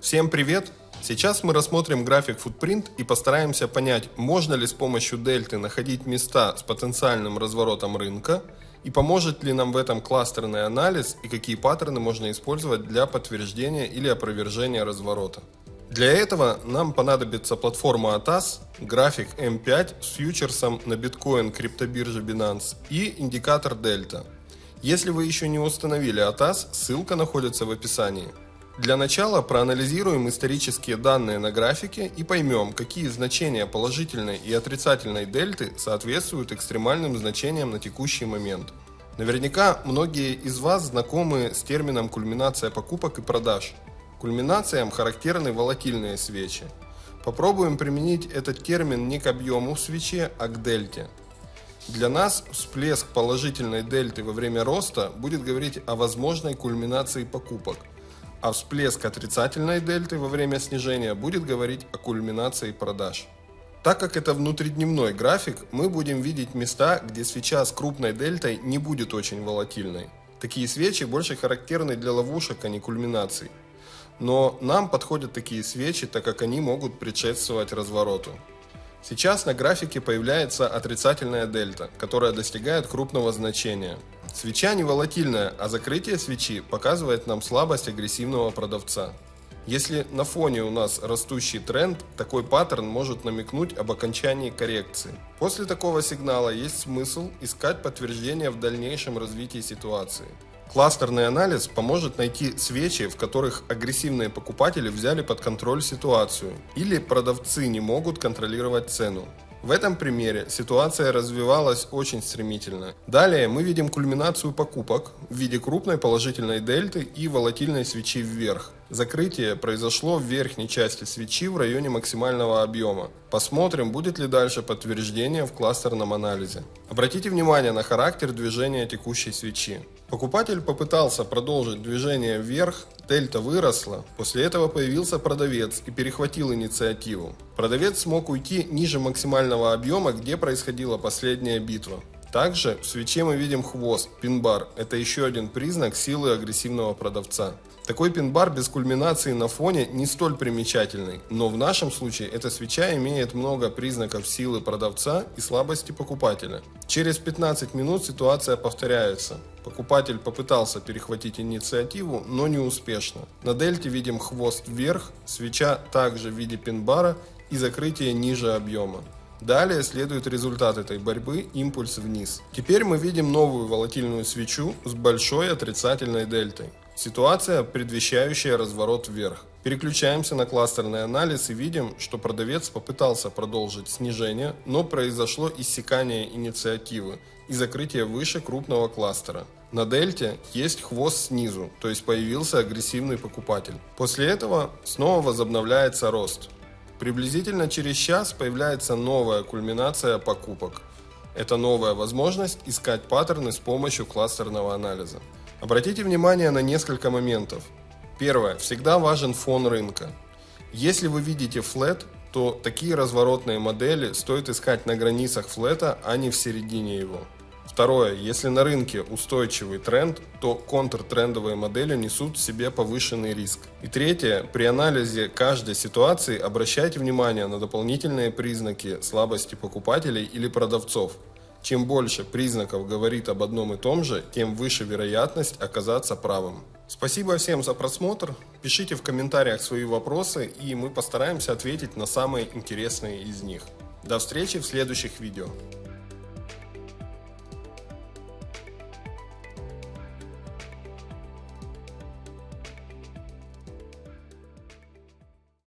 Всем привет! Сейчас мы рассмотрим график Footprint и постараемся понять, можно ли с помощью дельты находить места с потенциальным разворотом рынка и поможет ли нам в этом кластерный анализ и какие паттерны можно использовать для подтверждения или опровержения разворота. Для этого нам понадобится платформа ATAS, график M5 с фьючерсом на биткоин криптобирже Binance и индикатор Delta. Если вы еще не установили ATAS, ссылка находится в описании. Для начала проанализируем исторические данные на графике и поймем, какие значения положительной и отрицательной дельты соответствуют экстремальным значениям на текущий момент. Наверняка многие из вас знакомы с термином кульминация покупок и продаж. Кульминациям характерны волатильные свечи. Попробуем применить этот термин не к объему в свече, а к дельте. Для нас всплеск положительной дельты во время роста будет говорить о возможной кульминации покупок – а всплеск отрицательной дельты во время снижения будет говорить о кульминации продаж. Так как это внутридневной график, мы будем видеть места, где свеча с крупной дельтой не будет очень волатильной. Такие свечи больше характерны для ловушек, а не кульминаций. Но нам подходят такие свечи, так как они могут предшествовать развороту. Сейчас на графике появляется отрицательная дельта, которая достигает крупного значения. Свеча не волатильная, а закрытие свечи показывает нам слабость агрессивного продавца. Если на фоне у нас растущий тренд, такой паттерн может намекнуть об окончании коррекции. После такого сигнала есть смысл искать подтверждение в дальнейшем развитии ситуации. Кластерный анализ поможет найти свечи, в которых агрессивные покупатели взяли под контроль ситуацию или продавцы не могут контролировать цену. В этом примере ситуация развивалась очень стремительно. Далее мы видим кульминацию покупок в виде крупной положительной дельты и волатильной свечи вверх. Закрытие произошло в верхней части свечи в районе максимального объема. Посмотрим, будет ли дальше подтверждение в кластерном анализе. Обратите внимание на характер движения текущей свечи. Покупатель попытался продолжить движение вверх, дельта выросла, после этого появился продавец и перехватил инициативу. Продавец смог уйти ниже максимального объема, где происходила последняя битва. Также в свече мы видим хвост, пин-бар. Это еще один признак силы агрессивного продавца. Такой пин-бар без кульминации на фоне не столь примечательный, но в нашем случае эта свеча имеет много признаков силы продавца и слабости покупателя. Через 15 минут ситуация повторяется. Покупатель попытался перехватить инициативу, но не успешно. На дельте видим хвост вверх, свеча также в виде пин-бара и закрытие ниже объема. Далее следует результат этой борьбы – импульс вниз. Теперь мы видим новую волатильную свечу с большой отрицательной дельтой. Ситуация, предвещающая разворот вверх. Переключаемся на кластерный анализ и видим, что продавец попытался продолжить снижение, но произошло иссякание инициативы и закрытие выше крупного кластера. На дельте есть хвост снизу, то есть появился агрессивный покупатель. После этого снова возобновляется рост. Приблизительно через час появляется новая кульминация покупок. Это новая возможность искать паттерны с помощью кластерного анализа. Обратите внимание на несколько моментов. Первое. Всегда важен фон рынка. Если вы видите флет, то такие разворотные модели стоит искать на границах флета, а не в середине его. Второе. Если на рынке устойчивый тренд, то контртрендовые модели несут в себе повышенный риск. И третье. При анализе каждой ситуации обращайте внимание на дополнительные признаки слабости покупателей или продавцов. Чем больше признаков говорит об одном и том же, тем выше вероятность оказаться правым. Спасибо всем за просмотр. Пишите в комментариях свои вопросы, и мы постараемся ответить на самые интересные из них. До встречи в следующих видео.